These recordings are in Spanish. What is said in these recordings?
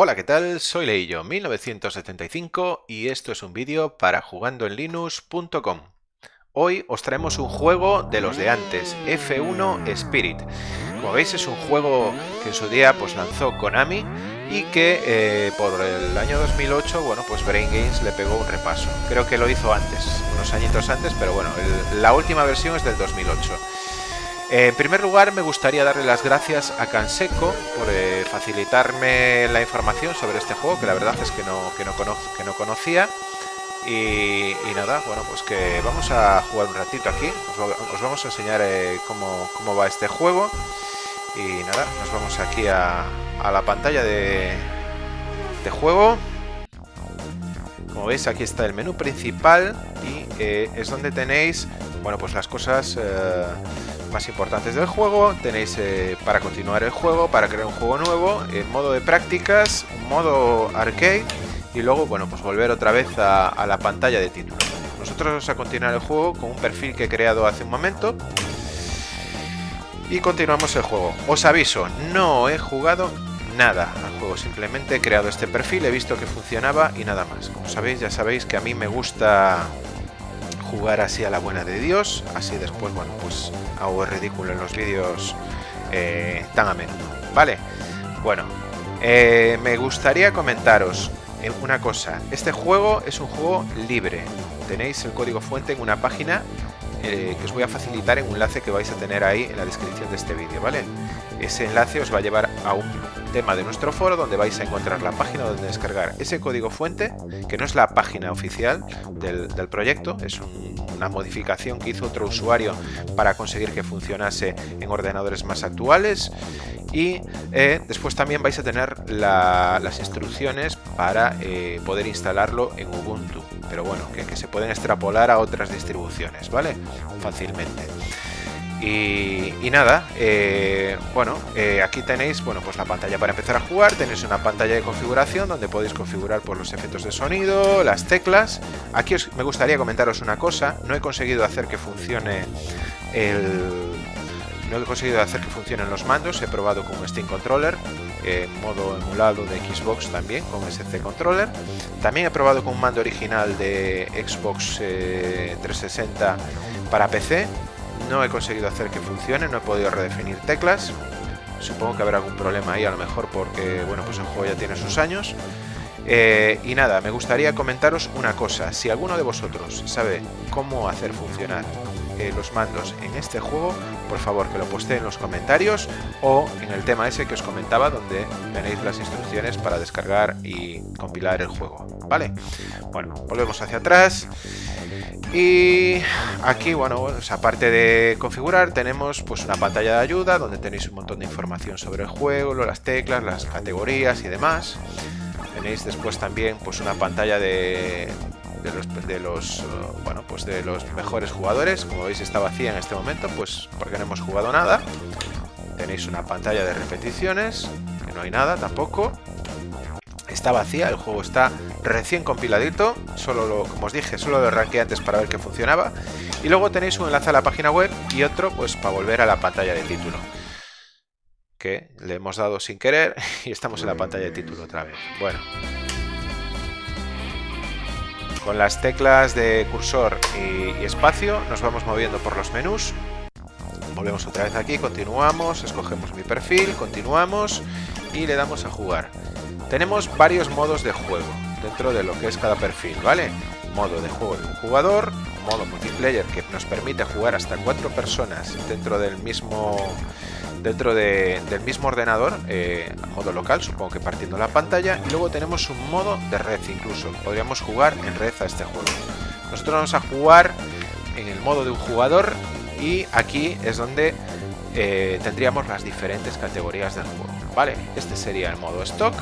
Hola, ¿qué tal? Soy Leillo 1975 y esto es un vídeo para jugandoenlinux.com. Hoy os traemos un juego de los de antes, F1 Spirit. Como veis es un juego que en su día pues lanzó Konami y que eh, por el año 2008, bueno, pues Brain Games le pegó un repaso. Creo que lo hizo antes, unos añitos antes, pero bueno, la última versión es del 2008. En primer lugar, me gustaría darle las gracias a Canseco por eh, facilitarme la información sobre este juego, que la verdad es que no, que no, que no conocía. Y, nada, bueno, pues que vamos a jugar un ratito aquí. Os, vamos a enseñar eh, cómo, cómo, va este juego. Y nada, nos vamos aquí a, a la pantalla de, de, juego. Como veis, aquí está el menú principal y eh, es donde tenéis, bueno, pues las cosas más importantes del juego. Tenéis eh, para continuar el juego, para crear un juego nuevo, en modo de prácticas, modo arcade y luego, bueno, pues volver otra vez a, la pantalla de título. Nosotros vamos a continuar el juego con un perfil que he creado hace un momento. Y continuamos el juego. Os aviso, no he jugado nada al juego, simplemente he creado este perfil, he visto que funcionaba y nada más. Como sabéis, ya sabéis que a mí me gusta jugar así a la buena de Dios, así después, bueno, pues hago ridículo en los vídeos eh, tan a menudo, ¿vale? Bueno, eh, me gustaría comentaros una cosa, este juego es un juego libre, tenéis el código fuente en una página que os voy a facilitar en un enlace que vais a tener ahí en la descripción de este vídeo, ¿vale? Ese enlace os va a llevar a un tema de nuestro foro donde vais a encontrar la página donde descargar ese código fuente, que no es la página oficial del, proyecto, es una modificación que hizo otro usuario para conseguir que funcionase en ordenadores más actuales. Y eh, después también vais a tener las instrucciones para eh, poder instalarlo en Ubuntu, pero bueno, que, se pueden extrapolar a otras distribuciones, ¿vale? Fácilmente. Y, nada, eh, bueno, eh, aquí tenéis bueno, pues la pantalla para empezar a jugar, tenéis una pantalla de configuración donde podéis configurar por pues, los efectos de sonido, las teclas. Aquí me gustaría comentaros una cosa, no he conseguido hacer que funcione el... No he conseguido hacer que funcionen los mandos, he probado con Steam Controller, en modo emulado de Xbox también, con SC Controller. También he probado con un mando original de Xbox 360 eh, para PC no he conseguido hacer que funcione, no he podido redefinir teclas. Supongo que habrá algún problema ahí, a lo mejor porque bueno, pues el juego ya tiene sus años. Eh, y nada, me gustaría comentaros una cosa. Si alguno de vosotros sabe cómo hacer funcionar eh, los mandos en este juego, por favor que lo postee en los comentarios o en el tema ese que os comentaba donde tenéis las instrucciones para descargar y compilar el juego. ¿Vale? Bueno, volvemos hacia atrás. Y aquí, bueno, aparte de configurar, tenemos pues una pantalla de ayuda donde tenéis un montón de información sobre el juego, las teclas, las categorías y demás. Tenéis después también pues una pantalla de, de los, bueno, pues de los mejores jugadores. Como veis está vacía en este momento, pues porque no hemos jugado nada. Tenéis una pantalla de repeticiones, que no hay nada tampoco está vacía, el juego está recién compiladito, solo lo, como os dije, solo lo arranqué antes para ver que funcionaba. Y luego tenéis un enlace a la página web y otro pues para volver a la pantalla de título. Que le hemos dado sin querer y estamos en la pantalla de título otra vez. Bueno. Con las teclas de cursor y, espacio nos vamos moviendo por los menús. Volvemos otra vez aquí, continuamos, escogemos mi perfil, continuamos y le damos a jugar. Tenemos varios modos de juego dentro de lo que es cada perfil, ¿vale? Modo de juego de un jugador, modo multiplayer que nos permite jugar hasta cuatro personas dentro del mismo dentro del mismo ordenador, eh, modo local, supongo que partiendo la pantalla, y luego tenemos un modo de red incluso, podríamos jugar en red a este juego. Nosotros vamos a jugar en el modo de un jugador y aquí es donde eh, tendríamos las diferentes categorías del juego. Vale, este sería el modo stock,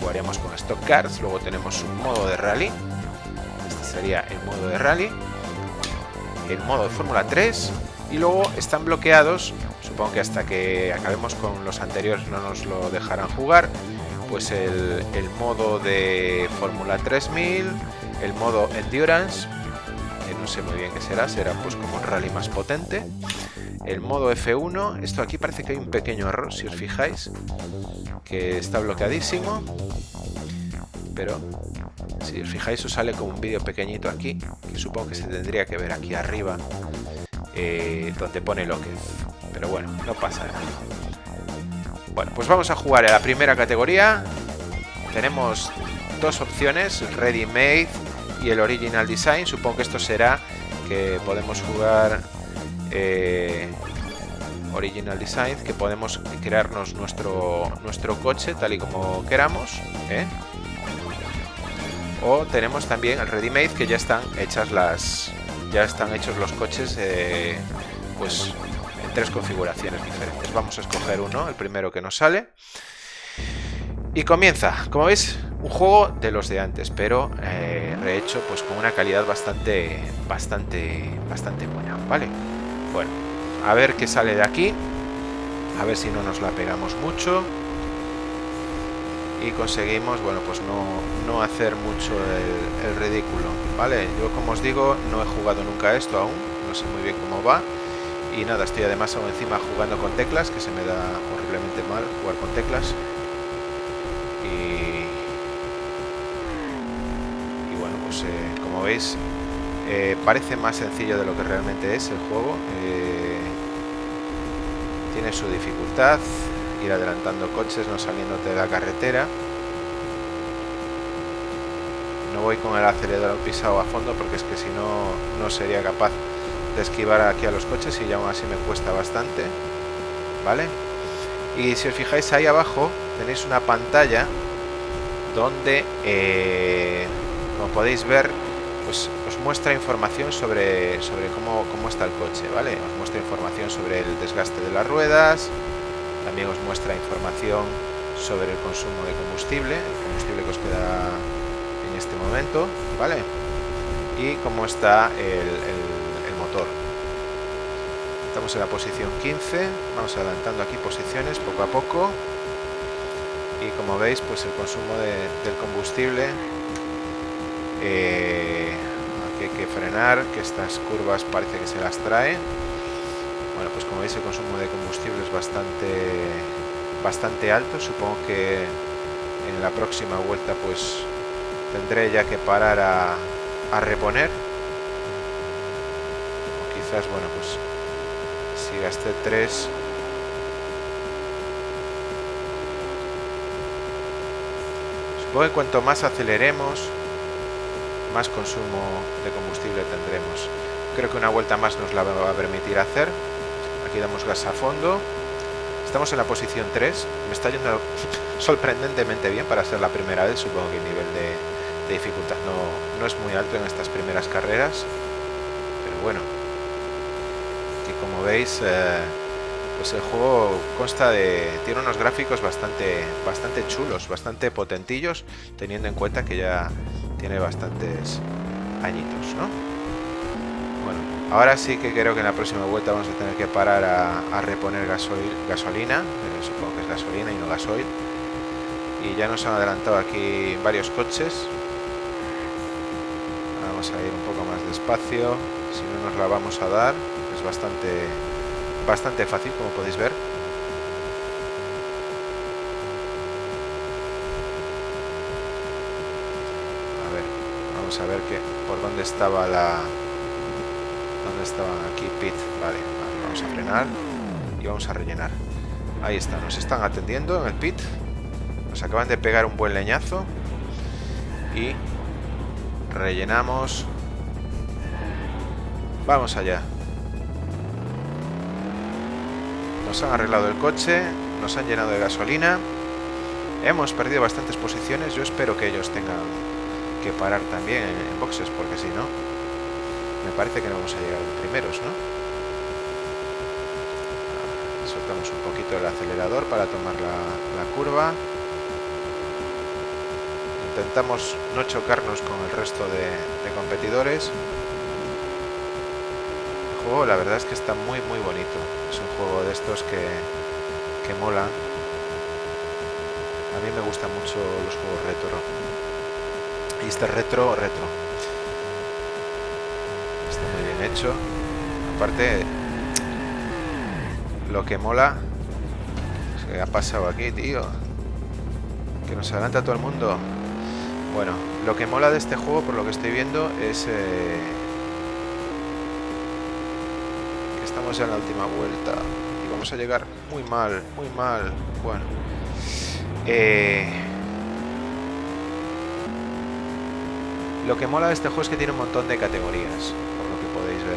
jugaríamos con Stock Cars, luego tenemos un modo de rally, este sería el modo de rally, el modo de Fórmula 3 Y luego están bloqueados, supongo que hasta que acabemos con los anteriores no nos lo dejarán jugar, pues el, modo de Fórmula 3000, el modo Endurance, que no sé muy bien qué será, será pues como un rally más potente, el modo F1, esto aquí parece que hay un pequeño error, si os fijáis, que está bloqueadísimo, pero si os fijáis os sale como un vídeo pequeñito aquí, que supongo que se tendría que ver aquí arriba, eh, donde pone lo que Pero bueno, no pasa nada. Bueno, pues vamos a jugar a la primera categoría. Tenemos dos opciones, Ready Made y el Original Design. Supongo que esto será que podemos jugar eh, Original Design, que podemos crearnos nuestro, nuestro coche tal y como queramos. ¿eh? O tenemos también el Ready Made, que ya están hechas las ya están hechos los coches eh, pues tres configuraciones diferentes. Vamos a escoger uno, el primero que nos sale. Y comienza, como veis, un juego de los de antes, pero eh, rehecho pues con una calidad bastante, bastante, bastante buena, ¿vale? Bueno, a ver qué sale de aquí. A ver si no nos la pegamos mucho. Y conseguimos, bueno, pues no, hacer mucho el, ridículo, ¿vale? Yo, como os digo, no he jugado nunca esto aún. No sé muy bien cómo va. Y nada, estoy además aún encima jugando con teclas, que se me da horriblemente mal jugar con teclas. Y, bueno, pues eh, como veis, eh, parece más sencillo de lo que realmente es el juego. Eh, tiene su dificultad, ir adelantando coches, no saliéndote de la carretera. No voy con el acelerador pisado a fondo porque es que si no, no sería capaz de esquivar aquí a los coches y ya aún así me cuesta bastante. ¿Vale? Y si os fijáis ahí abajo tenéis una pantalla donde, eh, como podéis ver, pues os muestra información sobre, sobre cómo, cómo está el coche, ¿vale? Os muestra información sobre el desgaste de las ruedas, también os muestra información sobre el consumo de combustible, el combustible que os queda en este momento, ¿vale? Y cómo está el. Estamos en la posición 15, vamos adelantando aquí posiciones poco a poco. Y como veis, pues el consumo de, del combustible eh, hay que frenar, que estas curvas parece que se las trae. Bueno, pues como veis el consumo de combustible es bastante, bastante alto. Supongo que en la próxima vuelta pues tendré ya que parar a, a reponer. Quizás, bueno, pues si gasté 3 Supongo que cuanto más aceleremos, más consumo de combustible tendremos. Creo que una vuelta más nos la va a permitir hacer. Aquí damos gas a fondo. Estamos en la posición 3. Me está yendo sorprendentemente bien para ser la primera vez. Supongo que el nivel de, dificultad no, no, es muy alto en estas primeras carreras. Pero bueno. Como veis, eh, pues el juego consta de... Tiene unos gráficos bastante, bastante chulos, bastante potentillos, teniendo en cuenta que ya tiene bastantes añitos, ¿no? Bueno, ahora sí que creo que en la próxima vuelta vamos a tener que parar a, reponer gasolina, pero supongo que es gasolina y no gasoil. Y ya nos han adelantado aquí varios coches. Vamos a ir un poco más despacio, si no nos la vamos a dar, es bastante, bastante fácil como podéis ver. a ver que por dónde estaba la dónde estaban aquí pit vale, vamos a frenar y vamos a rellenar. Ahí está nos están atendiendo en el pit nos acaban de pegar un buen leñazo y rellenamos. Vamos allá nos han arreglado el coche nos han llenado de gasolina hemos perdido bastantes posiciones yo espero que ellos tengan parar también en, boxes, porque si no, me parece que no vamos a llegar primeros, ¿no? Soltamos un poquito el acelerador para tomar la, curva. Intentamos no chocarnos con el resto de, competidores. Juego la verdad es que está muy muy bonito. Es un juego de estos que, que mola. A mí me gustan mucho los juegos retro. Y este retro, retro. Está muy bien hecho. Aparte, lo que mola... ¿Qué ha pasado aquí, tío? Que nos adelanta todo el mundo. Bueno, lo que mola de este juego, por lo que estoy viendo, es... Eh, estamos ya en la última vuelta. Y vamos a llegar muy mal, muy mal. Bueno. Eh, lo que mola de este juego es que tiene un montón de categorías, por lo que podéis ver.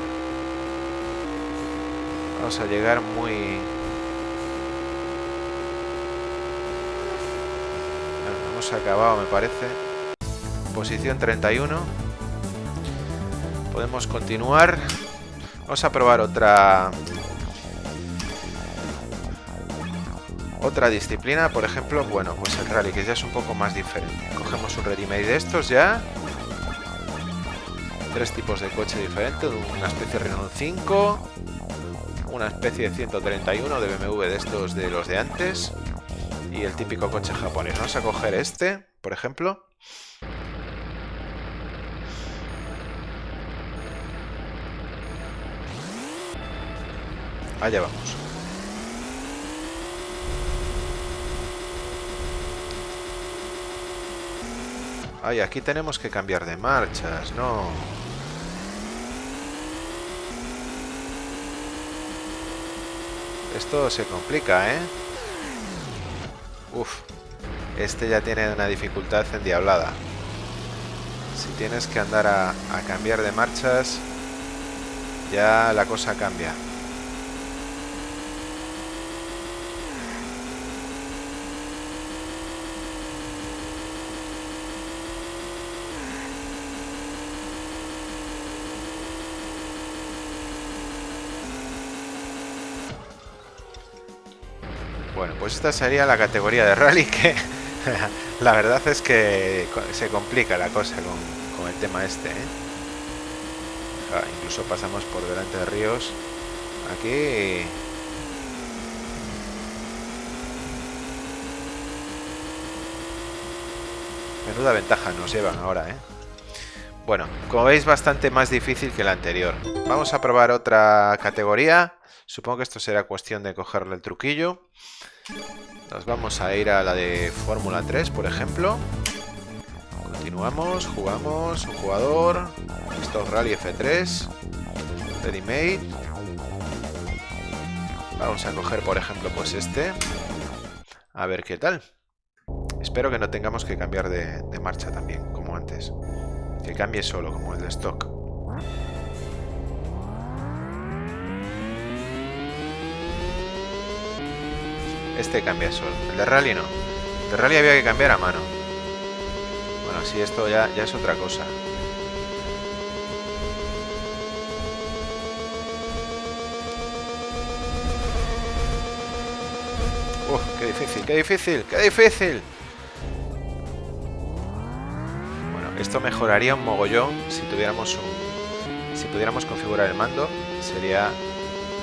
Vamos a llegar muy... Bueno, hemos acabado, me parece posición 31 podemos continuar vamos a probar otra otra disciplina. Por ejemplo bueno pues el rally que ya es un poco más diferente. Cogemos un ready made de estos ya. Tres tipos de coche diferentes una especie de Renault 5 una especie de 131 de BMW de estos de los de antes y el típico coche japonés. Vamos a coger este por ejemplo Allá vamos. Ay, aquí tenemos que cambiar de marchas, no. Esto se complica, ¿eh? Uf. Este ya tiene una dificultad endiablada. Si tienes que andar a, a cambiar de marchas, ya la cosa cambia. Bueno, esta sería la categoría de rally que la verdad es que se complica la cosa con, el tema este. ¿eh? incluso pasamos por delante de ríos. Aquí... Menuda ventaja nos llevan ahora, ¿eh? Bueno, como veis bastante más difícil que la anterior. Vamos a probar otra categoría. Supongo que esto será cuestión de cogerle el truquillo. Nos vamos a ir a la de Fórmula 3, por ejemplo. Continuamos, jugamos, un jugador. Esto Rally F3. Ready made. Vamos a coger, por ejemplo, pues este. A ver qué tal. Espero que no tengamos que cambiar de, de marcha también, como antes. Que cambie solo, como el de stock. Este cambia solo. El de rally no. El de rally había que cambiar a mano. Bueno, si esto ya, ya es otra cosa. ¡Uf! ¡Qué difícil! ¡Qué difícil! ¡Qué difícil! Bueno, esto mejoraría un mogollón si tuviéramos un... Si pudiéramos configurar el mando, sería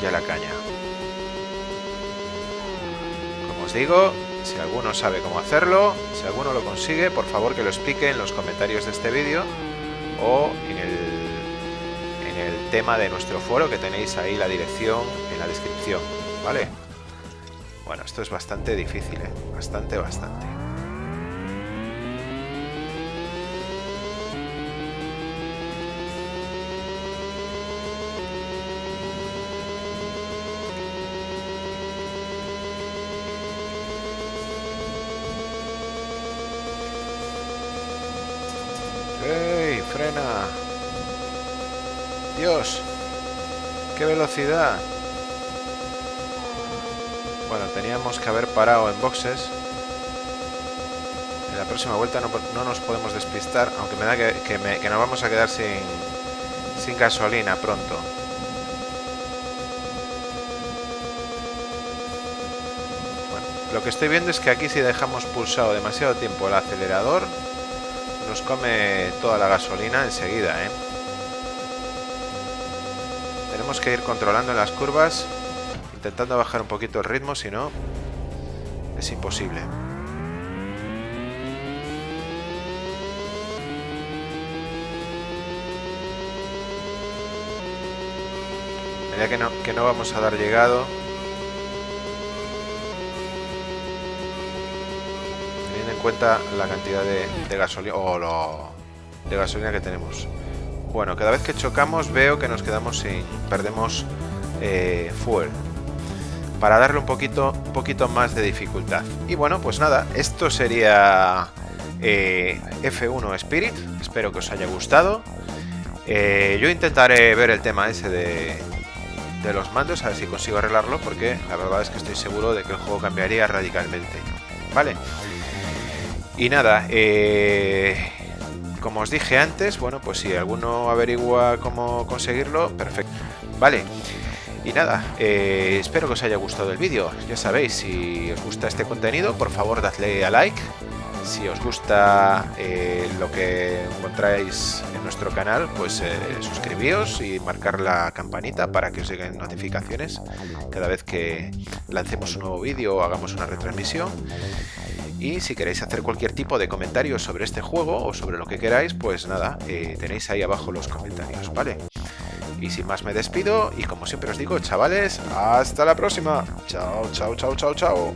ya la caña. Digo, si alguno sabe cómo hacerlo, si alguno lo consigue, por favor que lo explique en los comentarios de este vídeo o en el, en el tema de nuestro foro que tenéis ahí la dirección en la descripción, ¿vale? Bueno, esto es bastante difícil, ¿eh? Bastante, bastante. Velocidad! Bueno, teníamos que haber parado en boxes. En la próxima vuelta no, nos podemos despistar, aunque me da que, que, nos vamos a quedar sin, sin gasolina pronto. Bueno, lo que estoy viendo es que aquí si dejamos pulsado demasiado tiempo el acelerador, nos come toda la gasolina enseguida, ¿eh? Tenemos que ir controlando las curvas, intentando bajar un poquito el ritmo, si no, es imposible. Mira que no, que no vamos a dar llegado. Teniendo en cuenta la cantidad de, gasolina o lo, de gasolina que tenemos. Bueno, cada vez que chocamos veo que nos quedamos sin... perdemos eh, fuel. Para darle un poquito, un poquito más de dificultad. Y bueno, pues nada, esto sería eh, F1 Spirit. Espero que os haya gustado. Eh, yo intentaré ver el tema ese de, de los mandos, a ver si consigo arreglarlo, porque la verdad es que estoy seguro de que el juego cambiaría radicalmente. Vale. Y nada, eh, como os dije antes, bueno, pues si alguno averigua cómo conseguirlo, perfecto. Vale. Y nada, eh, espero que os haya gustado el vídeo. Ya sabéis, si os gusta este contenido, por favor dadle a like. Si os gusta eh, lo que encontráis en nuestro canal, pues eh, y marcar la campanita para que os lleguen notificaciones cada vez que lancemos un nuevo vídeo o hagamos una retransmisión. Y si queréis hacer cualquier tipo de comentario sobre este juego o sobre lo que queráis, pues nada, eh, tenéis ahí abajo los comentarios, ¿vale? Y sin más me despido y como siempre os digo, chavales, hasta la próxima. Chao, chao, chao, chao, chao.